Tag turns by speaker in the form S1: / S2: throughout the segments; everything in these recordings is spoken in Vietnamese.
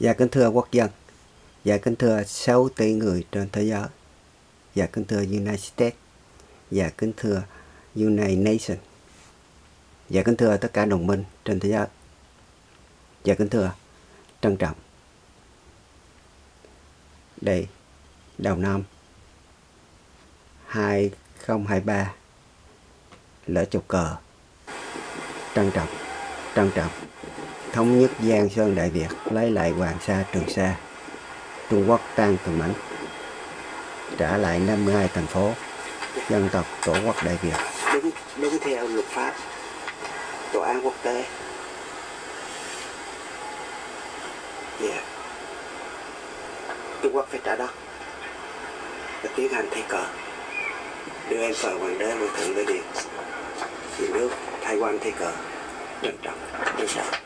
S1: Dạ kính thưa quốc dân, dạ kính thưa 6 tỷ người trên thế giới, dạ kính thưa United States, dạ kính thưa United Nations, dạ kính thưa tất cả đồng minh trên thế giới, dạ kính thưa trân trọng. Đây, đầu năm 2023, lễ chụp cờ, trân trọng, trân trọng thống nhất Giang Sơn Đại Việt, lấy lại Hoàng Sa Trường Sa. Trung Quốc tan từng mảnh, trả lại 52 thành phố, dân tộc Tổ quốc Đại Việt.
S2: Đúng, đúng theo luật pháp, tòa án quốc tế. Yeah. Trung Quốc phải trả đất và tiến hành thay cờ đưa em phở hoàng đế hoàng thượng lên điện vì nước thay quan thay cờ trân trọng trân trọng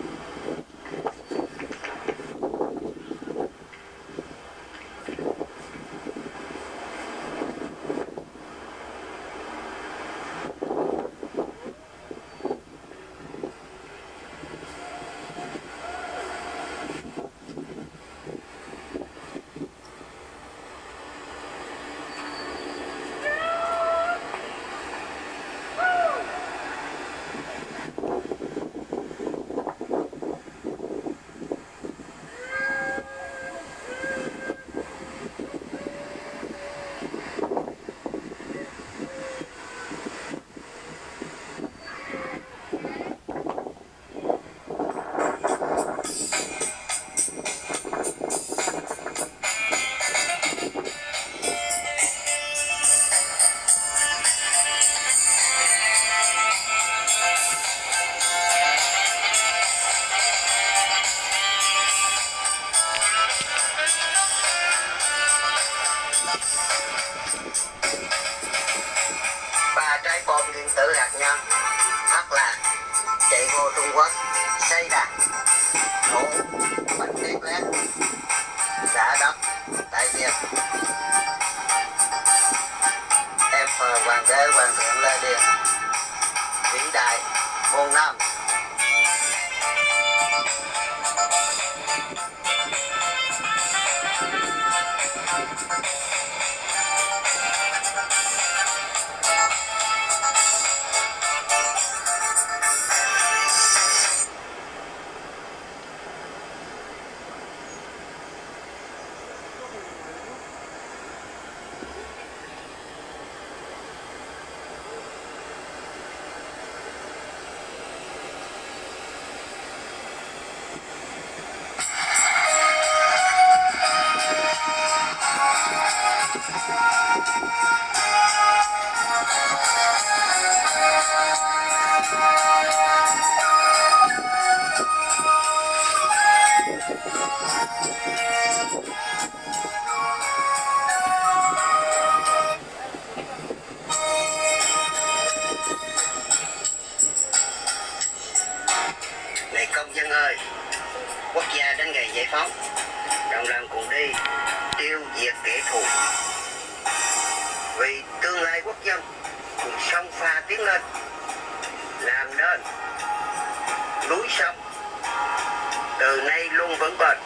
S3: từ nay luôn vững bền,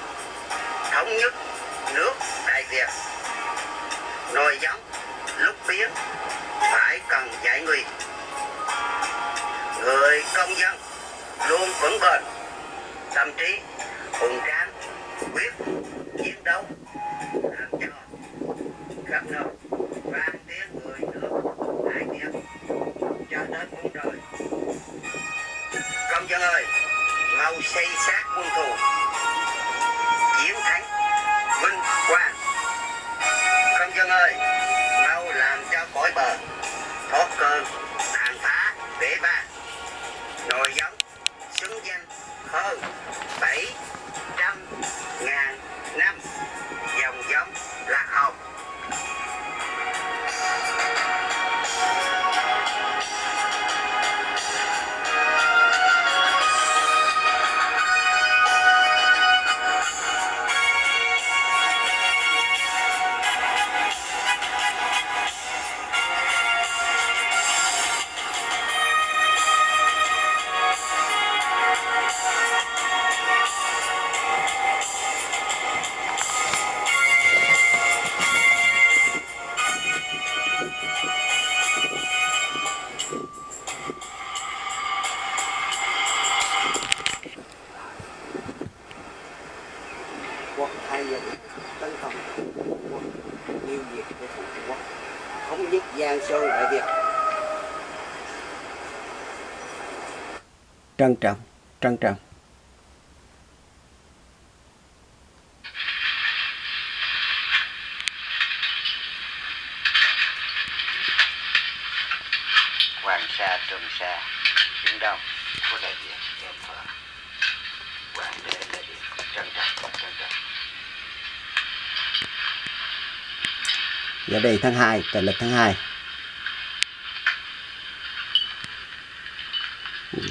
S3: thống nhất nước đại việt. Nồi giống, lúc biến, phải cần giải nguy người công dân luôn vững bền, tâm trí hùng tráng, quyết chiến đấu, làm cho khắp nơi vang tiếng người nước đại việt cho đến muôn đời. Công dân ơi, mau xây xác quân thù
S1: trân trọng trân trọng.
S3: Hoàng Sa Trường Sa Biển Đông của Đại Việt em thờ. Hoàng đế Đại Việt trân trọng trân trọng.
S1: Giờ đây tháng 2 tờ lịch tháng 2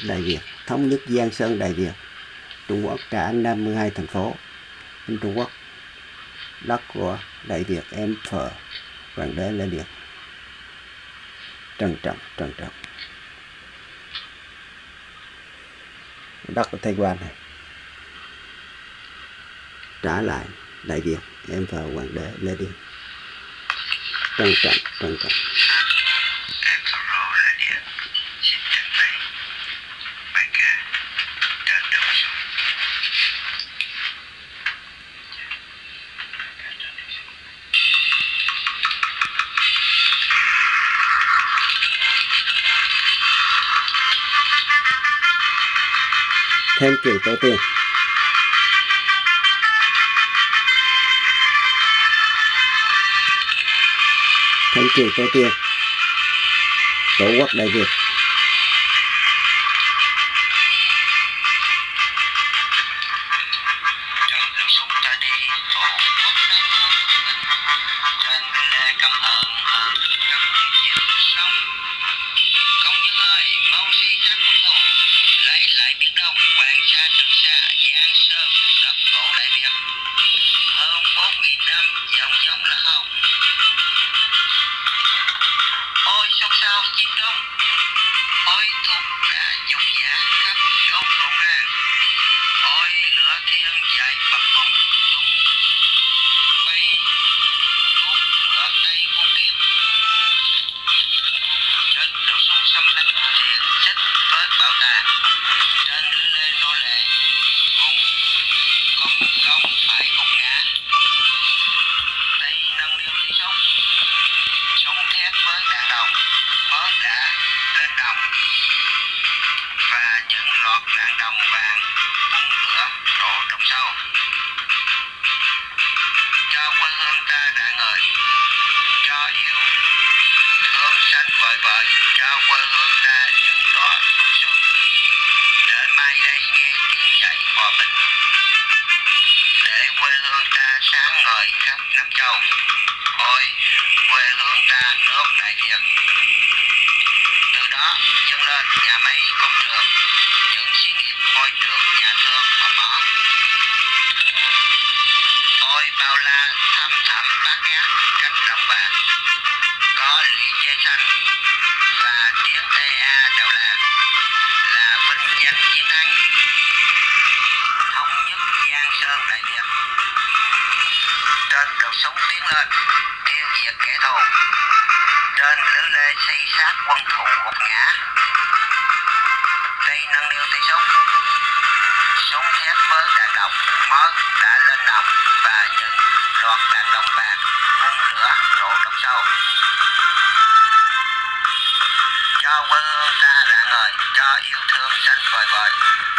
S1: Đại Việt thống nhất Giang Sơn, Đại Việt, Trung Quốc trả 52 thành phố. Bên Trung Quốc đất của, Đại Việt, em phờ, Hoàng đế, Lê Điện trân trọng trân trọng. Đất của Thái Quan này. Trả lại Đại Việt, em phờ, Hoàng đế, Lê Điện trân trọng trân trọng. Thêm kiều tổ tiền, thêm kiều tổ tiền, tổ quốc đại việt.
S3: Nhà máy, công trường, những xí nghiệp ngôi trường, nhà thương và mỏ ôi bao la, thăm thẳm bát ngát cánh đồng vàng có lũy che xanh và tiếng ea đầu làng là vinh danh chiến thắng. Thống nhất giang sơn đại việt. Trên đầu súng tiến lên tiêu diệt kẻ thù. Trên lưới lê xây sát quân thù gục ngã. Mới đã lên nòng và những loạt đàn đồng vàng hơn lửa đổ trong sâu. Cho quê hương ta rạng ngời, cho yêu thương xanh vời vợi.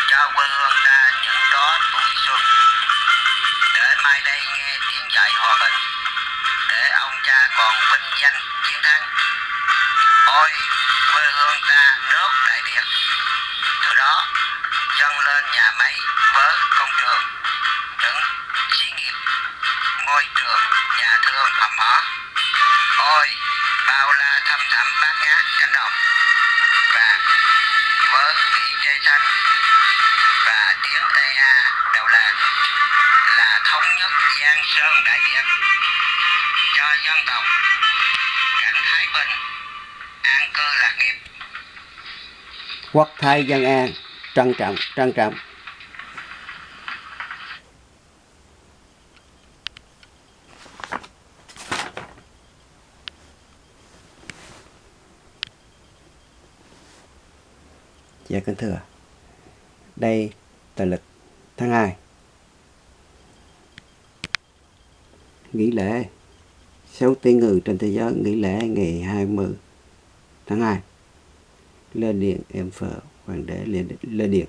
S3: Cho quê hương ta những đóa tuổi xuân. Để mai đây nghe tiếng dạy hòa bình. Để ông cha còn vinh danh dân tộc. Cảnh thái bình an cư lạc nghiệp.
S1: Quốc thái dân an, trân trọng trân trọng. Dạ kính thưa. Đây tờ lịch tháng 2 Nghỉ lễ sáu tiếng người trên thế giới nghỉ lễ ngày 20 tháng 2 Lê Điện em phở Hoàng đế Lê, Lê Điện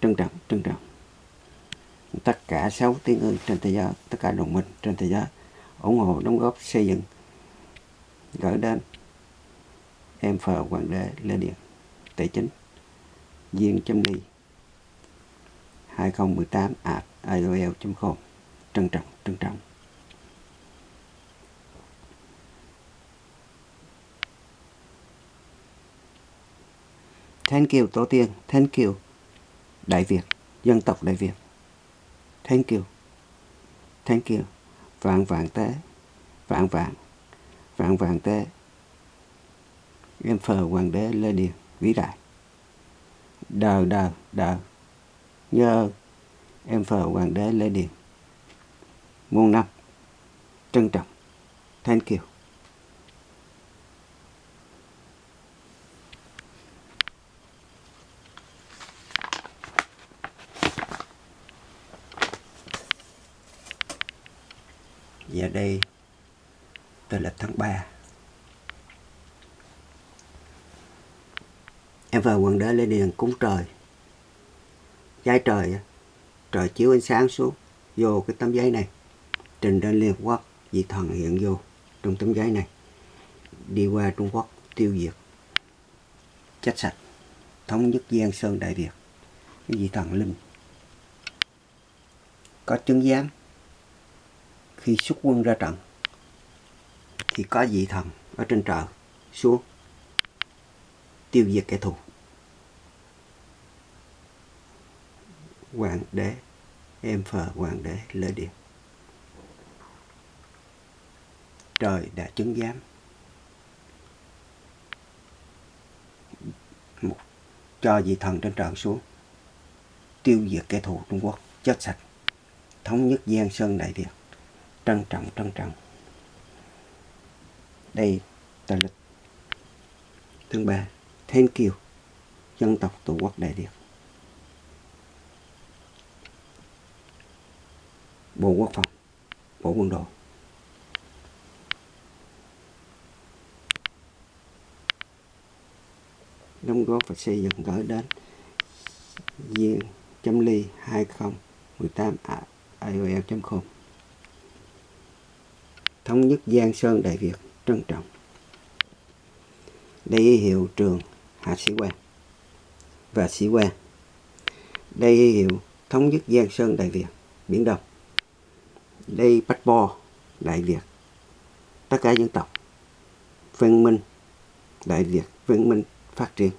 S1: trân trọng trân trọng. Tất cả sáu tiếng người trên thế giới tất cả đồng minh trên thế giới ủng hộ đóng góp xây dựng gửi đến em phờ hoàng đế lê điện tài chính viên chấm ly 2018 at iol.com trân trọng trân trọng Thank you tổ tiên, thank you Đại Việt, dân tộc Đại Việt. Thank you. Thank you. Vạn vạn tế, vạn vạn, vạn vạn tế. Em phờ hoàng đế Lê Điền, vĩ đại. đờ đờ đờ Nhớ em phờ hoàng đế Lê Điền. Muôn năm. Trân trọng. Thank you. Và đây tôi là tháng 3 Em vào quần đế lên điền cúng trời Giái trời Trời chiếu ánh sáng xuống, Vô cái tấm giấy này Trình lên Liên Hợp Quốc, Vị thần hiện vô Trong tấm giấy này. Đi qua Trung Quốc, tiêu diệt, Chết sạch, Thống nhất Giang Sơn Đại Việt, Cái vị thần linh. Có chứng giám, khi xuất quân ra trận, thì có vị thần ở trên trời xuống, tiêu diệt kẻ thù. Hoàng đế, em phờ hoàng đế lễ điện. Trời đã chứng giám. Một cho vị thần trên trời xuống, tiêu diệt kẻ thù Trung Quốc, chết sạch. Thống nhất Giang Sơn Đại Việt, trân trọng trân trọng. Đây là lịch thứ ba, thiên kiều, dân tộc tổ quốc đại việt. Bộ quốc phòng, bộ quân đội. Đóng góp và xây dựng gửi đến viên chấm ly 2018 iol.com e thống nhất Giang Sơn Đại Việt, trân trọng. Đây hiệu trường Hạ Sĩ Quan và Sĩ Quan. Đây hiệu thống nhất Giang Sơn Đại Việt, Biển Đông. Đây bách bo Đại Việt, tất cả dân tộc văn minh Đại Việt văn minh phát triển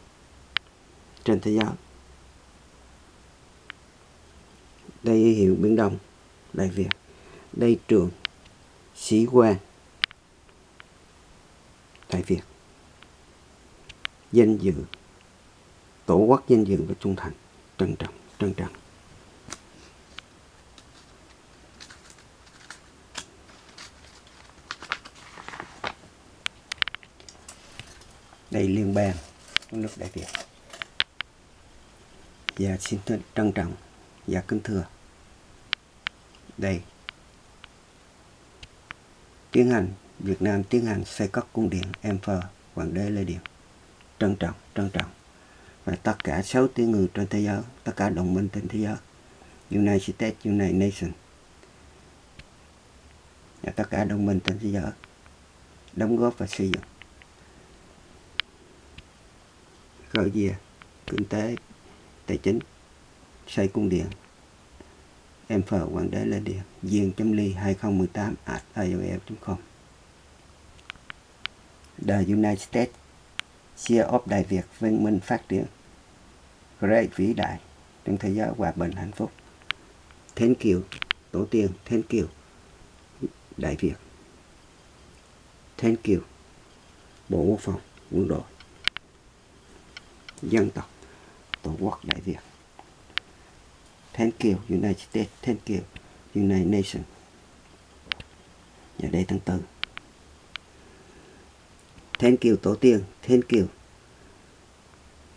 S1: trên thế giới. Đây hiệu Biển Đông, Đại Việt. Đây trường sĩ quan đại Việt danh dự, tổ quốc danh dự và trung thành, trân trọng trân trọng đây liên bang trong nước đại việt. Và xin trân trọng và kính thưa. Đây. Tiến hành, Việt Nam tiến hành xây cất cung điện Emperor Hoàng đế Lê Điện trân trọng trân trọng. Và tất cả 6 tỷ người trên thế giới, tất cả đồng minh trên thế giới, United States, United Nations, và tất cả đồng minh trên thế giới, đóng góp và xây dựng khởi về à? kinh tế, tài chính, xây cung điện. Em phờ quản đế lê điện viên chấm ly 2018 at iol.com e The United States Share of Đại Việt văn minh phát triển, Great vĩ đại, trong thế giới hòa bình hạnh phúc. Thank you Tổ tiên Thank you Đại Việt. Thank you Bộ Quốc phòng, Quân đội. Dân tộc Tổ quốc Đại Việt. Thank you United States, thank you United Nations. Và đây tháng tư. Thank you Tổ tiên, thank you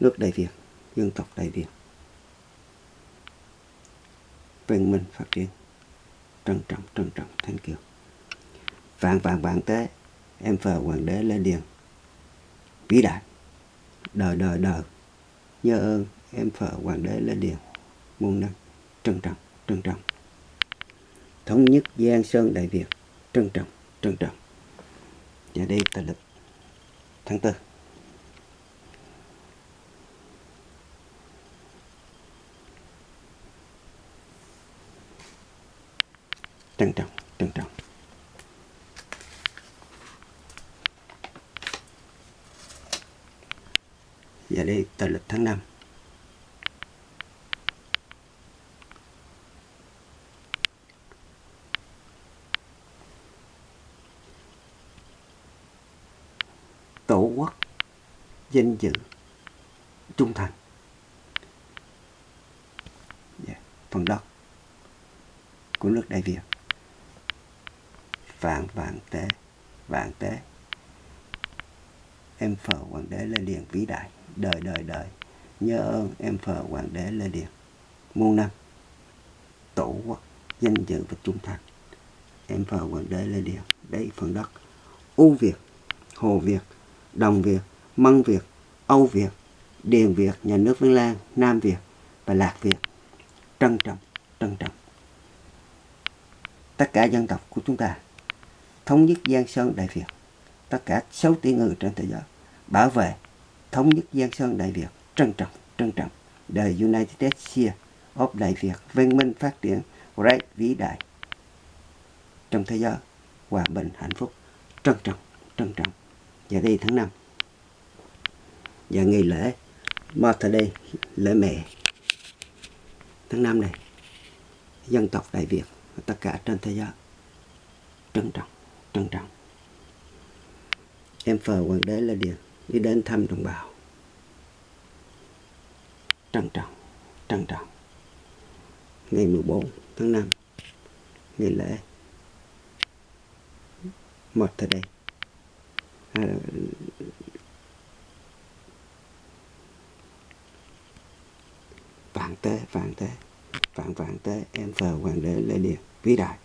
S1: nước Đại Việt, dân tộc Đại Việt. Văn minh phát triển. Trân trọng trân trọng. Thank you. Vạn vạn vạn tế. Em phờ hoàng đế lên điền. Vĩ đại đời đời đời nhớ ơn, em phở hoàng đế lên điền muôn năm trân trọng trân trọng. Thống nhất giang sơn đại việt, trân trọng trân trọng. Và đây tờ lịch tháng tư. Trân trọng trân trọng. Và đây tờ lịch tháng 5 tổ quốc danh dự trung thành. Yeah. phần đất của nước Đại Việt. Vạn vạn tế vạn tế em phở hoàng đế lê điền vĩ đại. Đời đời đời. Nhớ ơn em phở hoàng đế lê điền. Muôn năm tổ quốc danh dự và trung thành. Em phở hoàng đế lê điền đây phần đất. U việt hồ việt đồng việt mân việt âu việt điền việt nhà nước vân lan nam việt và lạc việt. Trân trọng trân trọng. Tất cả dân tộc của chúng ta thống nhất Giang Sơn Đại Việt, tất cả sáu tỷ người trên thế giới, bảo vệ thống nhất Giang Sơn Đại Việt, trân trọng, trân trọng, the United States of Đại Việt, văn minh phát triển, great vĩ đại. Trong thế giới, hòa bình, hạnh phúc, trân trọng, trân trọng. Và đây tháng 5, và ngày lễ Mother Day, lễ mẹ. Tháng 5 này, dân tộc Đại Việt, tất cả trên thế giới, trân trọng trân trọng em phờ hoàng đế là điền đi đến thăm đồng bào. Trân trọng trân trọng. Ngày 14 tháng 5 ngày lễ. Một thời đây à, vạn tế vạn tế vạn vạn tế em phờ hoàng đế lê điền vĩ đại.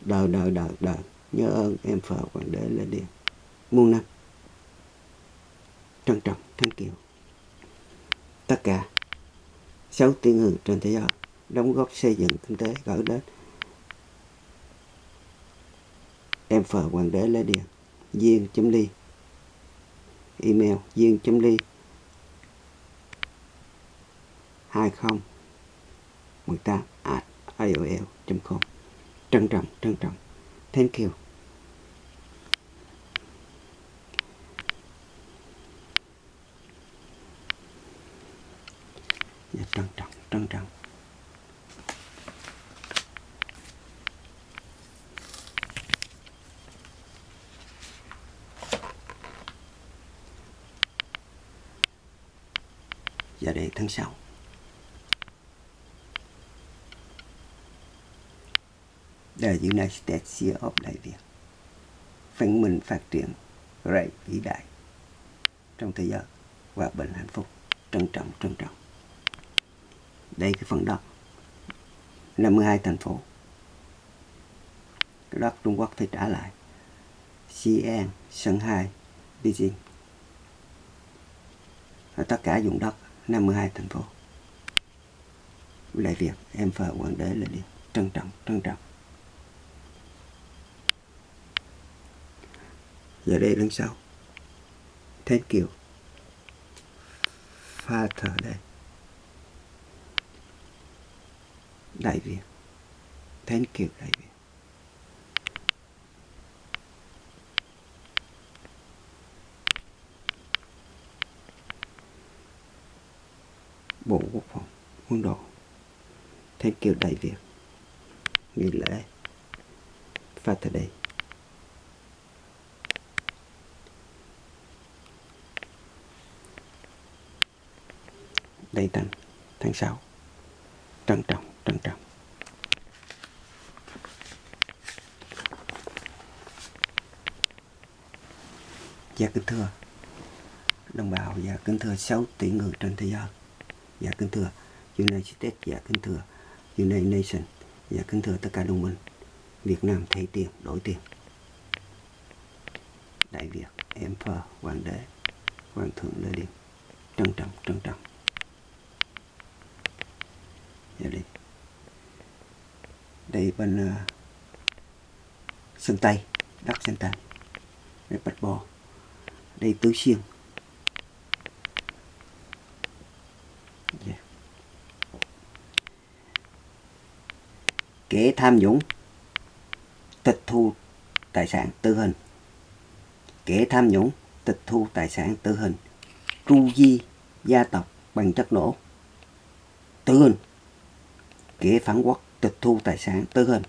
S1: Đời đời đời đời nhớ ơn em phờ hoàng đế lê điền muôn năm trân trọng thanh kiều tất cả sáu tỷ người trên thế giới đóng góp xây dựng kinh tế gửi đến em phờ hoàng đế lê điền duyên chấm ly. Email duyên chấm ly. hai không mười tám at iol.com trân trọng trân trọng. Thank you dạ, Dạ, trân trọng trân trọng. Và để tháng sau. The United States of Đại Việt Văn mình phát triển Great vĩ đại Trong thế giới Hòa bình hạnh phúc. Trân trọng trân trọng. Đây cái phần đất 52 thành phố. Cái đất Trung Quốc thì trả lại. Xi'an, Shanghai, Beijing. Và tất cả vùng đất 52 thành phố. Lại việc em phờ hoàng đế là đi trân trọng trân trọng. Giờ đây lần sau. Thank pha father đây. Đại việt. Thank you, đại việt. Bộ quốc phòng, quân đội. Thank you, đại việt. Nghỉ lễ. Father day đầy tận tháng 6 trân trọng trân trọng. Dạ kính thưa. Đồng bào và dạ kính thưa 6 tỷ người trên thế giới dạ kính thưa United States dạ kính thưa United nation dạ kính thưa tất cả đồng minh. Việt Nam thay tiền, đổi tiền. Đại Việt, Emperor, Hoàng đế, Hoàng thượng Lê Điện trân trọng trân trọng giờ đi đây bên uh, sơn tây đất sơn tây đây bạch bò đây tứ xuyên yeah. kẻ tham nhũng tịch thu tài sản tư hình. Kẻ tham nhũng tịch thu tài sản tử hình. Tru di gia tộc bằng chất nổ. Tử hình kẻ phản quốc tịch thu tài sản tử hình,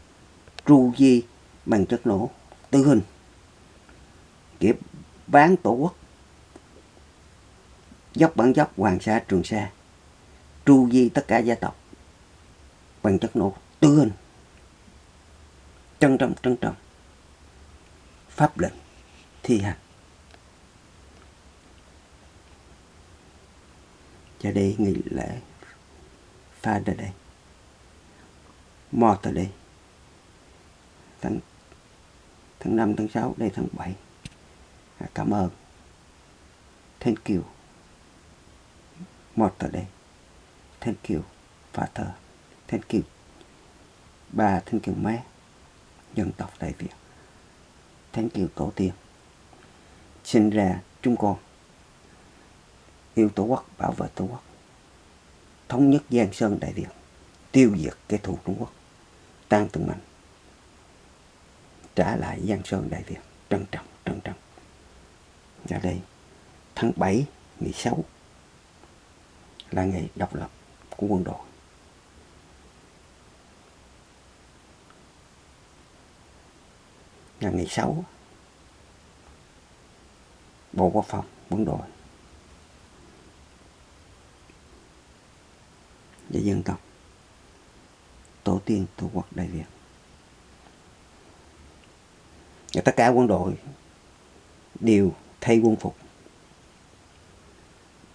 S1: tru di bằng chất nổ tử hình. Kẻ bán tổ quốc, dốc bản dốc hoàng sa trường sa, tru di tất cả gia tộc bằng chất nổ tử hình. Trân trọng trân trọng. Pháp lệnh thi hành. Cho đây nghỉ lễ pha ở đây một ở đây tháng tháng 5, tháng 6, đây tháng 7 à, cảm ơn. Thank you. Một ở đây thank you father. Thank you. Bà thank you mẹ. Dân tộc Đại Việt. Thank you cổ tiên. Sinh ra chúng con. Yêu tổ quốc bảo vệ tổ quốc. Thống nhất giang sơn đại việt. Tiêu diệt kẻ thù trung quốc tan từng mảnh. Trả lại giang sơn đại việt. Trân trọng trân trọng. Ở đây, tháng 7 ngày 6 là ngày độc lập của quân đội. Là ngày 6 Bộ Quốc phòng, quân đội. Và dân tộc tổ tiên, tổ quốc đại việt. Và tất cả quân đội đều thay quân phục.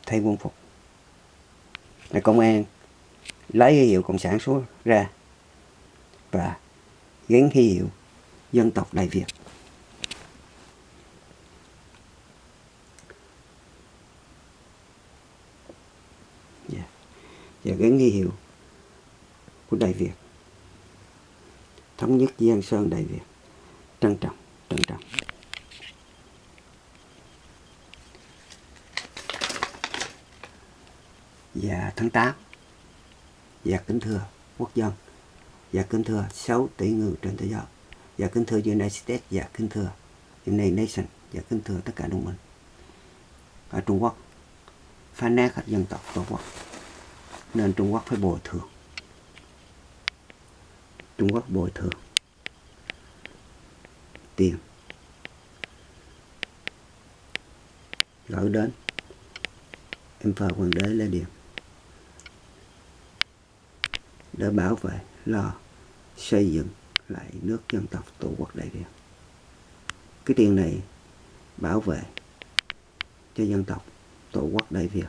S1: Thay quân phục. Là công an lấy cái hiệu cộng sản xuống ra và gắn cái hiệu dân tộc đại việt. Dạ. Và gắn nghi hiệu của Đại Việt thống nhất Giang Sơn Đại Việt trân trọng trân trọng. Và tháng 8 và kính thưa quốc dân. Và kính thưa 6 tỷ người trên thế giới. Và kính thưa United States, và kính thưa United Nations và kính thưa tất cả đồng minh. Ở Trung Quốc phá nát các dân tộc tổ quốc. Nên Trung Quốc phải bồi thường. Trung Quốc bồi thường. Tiền. Gửi đến. Em phờ hoàng đế Lê Điền. Để bảo vệ, lo, xây dựng lại nước dân tộc tổ quốc đại việt cái tiền này bảo vệ cho dân tộc tổ quốc đại việt.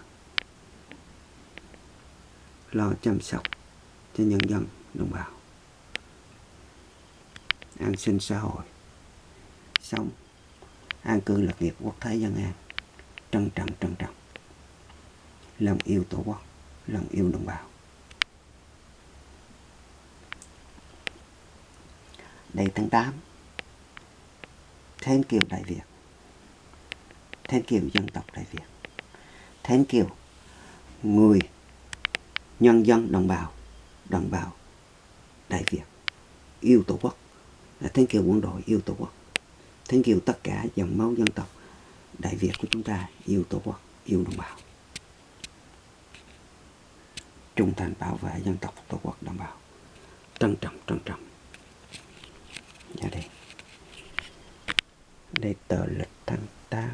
S1: Lo chăm sóc cho nhân dân đồng bào an sinh xã hội. Sống. An cư lạc nghiệp quốc thái dân an. Trân trọng trân trọng. Lòng yêu tổ quốc, lòng yêu đồng bào. Đây tháng 8 Thank kiều Đại Việt. Thank kiều dân tộc Đại Việt. Thank kiều người, nhân dân, đồng bào đồng bào đại việt. Yêu tổ quốc thank you quân đội yêu tổ quốc. Thank you tất cả dòng máu dân tộc đại việt của chúng ta yêu tổ quốc, yêu đồng bào. Trung thành bảo vệ dân tộc tổ quốc đồng bào. Trân trọng trân trọng. Dạ đây. Đây tờ lịch tháng 8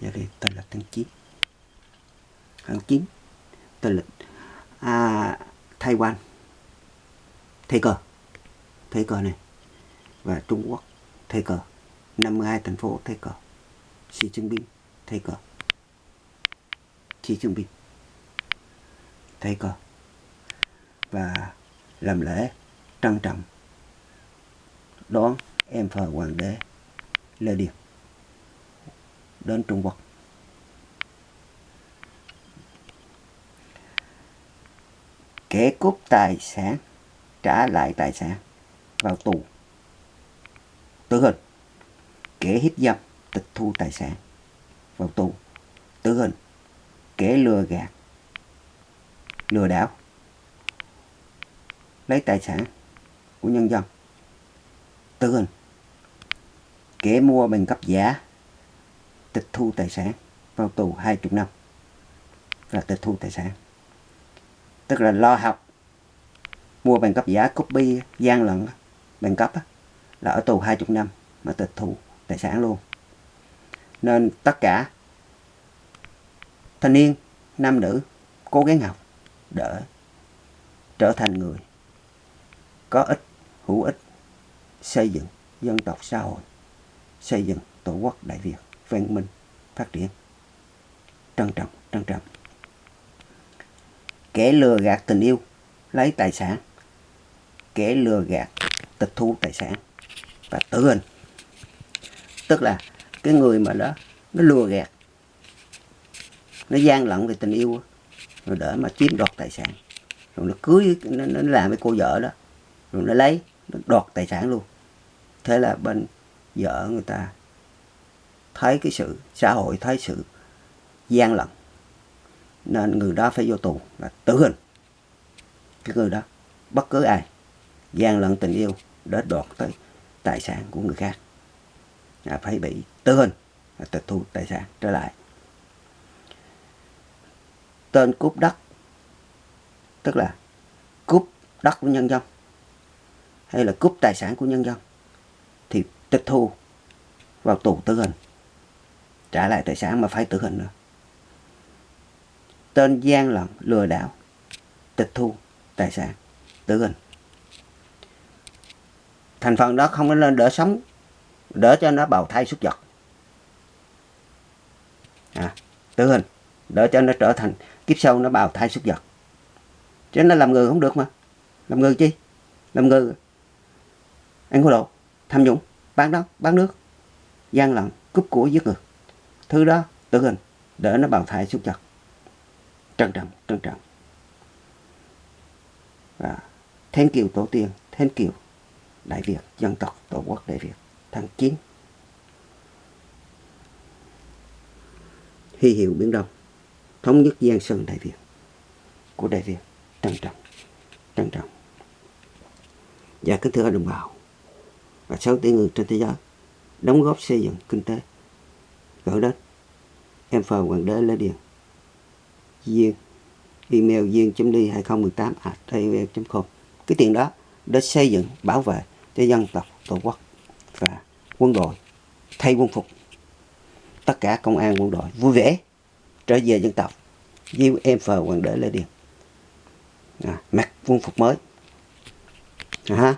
S1: dạ đây, tờ lịch tháng 9 tháng 9 tờ lịch à, Taiwan thế cờ thế cờ này. Và Trung Quốc. Thế cờ 52 thành phố. Thế cờ Xi Jinping. Thế cờ Xi Jinping. Thế cờ và làm lễ trân trọng đón em phờ hoàng đế Lê Điền đến Trung Quốc. Kẻ cướp tài sản trả lại tài sản vào tù. Tử hình, kẻ hiếp dâm, tịch thu tài sản vào tù. Tử hình, kẻ lừa gạt, lừa đảo, lấy tài sản của nhân dân. Tử hình, kẻ mua bằng cấp giả, tịch thu tài sản vào tù 20 năm và tịch thu tài sản tức là lo học. Mua bằng cấp giả, copy, gian lận, bằng cấp là ở tù 20 năm mà tịch thu tài sản luôn. Nên tất cả thanh niên, nam nữ cố gắng học để trở thành người có ích, hữu ích, xây dựng dân tộc xã hội, xây dựng tổ quốc đại việt, văn minh, phát triển. Trân trọng trân trọng kẻ lừa gạt tình yêu lấy tài sản. Kẻ lừa gạt tịch thu tài sản. Và tử hình. Tức là cái người mà đó nó lừa gạt nó gian lận về tình yêu rồi để mà chiếm đoạt tài sản. Rồi nó cưới nó, nó làm với cô vợ đó rồi nó lấy nó đoạt tài sản luôn. Thế là bên vợ người ta thấy cái sự xã hội thấy sự gian lận nên người đó phải vô tù là tử hình. Cái người đó, bất cứ ai, gian lận tình yêu để đoạt tới tài sản của người khác, là phải bị tử hình là tịch thu tài sản trở lại. Tên cướp đất, tức là cướp đất của nhân dân, hay là cướp tài sản của nhân dân, thì tịch thu vào tù tử hình, trả lại tài sản mà phải tử hình nữa tên gian lận lừa đảo tịch thu tài sản tử hình. Thành phần đó không có nên đỡ sống đỡ cho nó bào thai xuất vật à, tử hình đỡ cho nó trở thành kiếp sau nó bào thai xuất vật chứ nó làm người không được mà. Làm người chi? Làm người ăn hối lộ tham nhũng bán đất bán nước. Gian lận cướp của giết người. Thứ đó tử hình để nó bào thai xuất vật trân trọng trân trọng. Và thanh kiều tổ tiên thanh kiều đại việt, dân tộc tổ quốc đại việt, tháng 9 hy hiệu biển đông, thống nhất giang sơn đại việt, của đại việt. Trân trọng trân trọng. Và kính thưa đồng bào, và sáu tỷ người trên thế giới đóng góp xây dựng kinh tế, gửi đất em phờ hoàng đế lê điền duyên. Email duyên đi 2018 at com. Cái tiền đó để xây dựng bảo vệ cho dân tộc tổ quốc và quân đội thay quân phục. Tất cả công an quân đội vui vẻ trở về dân tộc. Với em phờ hoàng đế lê điền. À, mặc quân phục mới. À,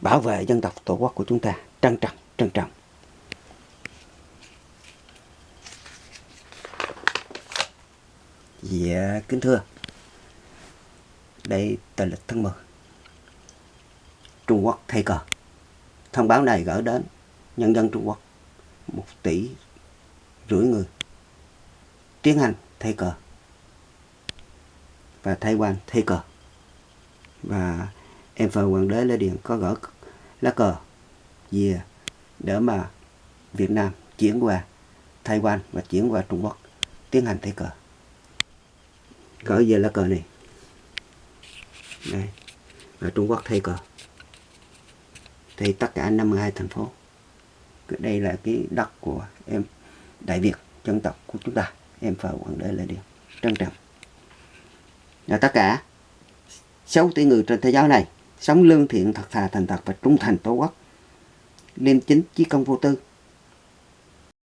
S1: bảo vệ dân tộc tổ quốc của chúng ta. Trân trọng trân trọng. Dạ, kính thưa. Đây tờ lịch tháng 10 Trung Quốc thay cờ. Thông báo này gửi đến nhân dân Trung Quốc một tỷ rưỡi người tiến hành thay cờ và thay Quan thay cờ. Và em phờ hoàng đế Lê Điền có gỡ lá cờ về để mà Việt Nam chuyển qua Thái Quan và chuyển qua Trung Quốc tiến hành thay cờ cỡ về lá cờ này. Đây. Là Trung Quốc thay cờ. Thì tất cả 52 thành phố. Đây là cái đất của em Đại Việt dân tộc của chúng ta. Em phờ hoàng đế Lê Điền trân trọng. Và tất cả 6 tỷ người trên thế giới này sống lương thiện thật thà thành thật và trung thành tổ quốc. Liêm chính chí công vô tư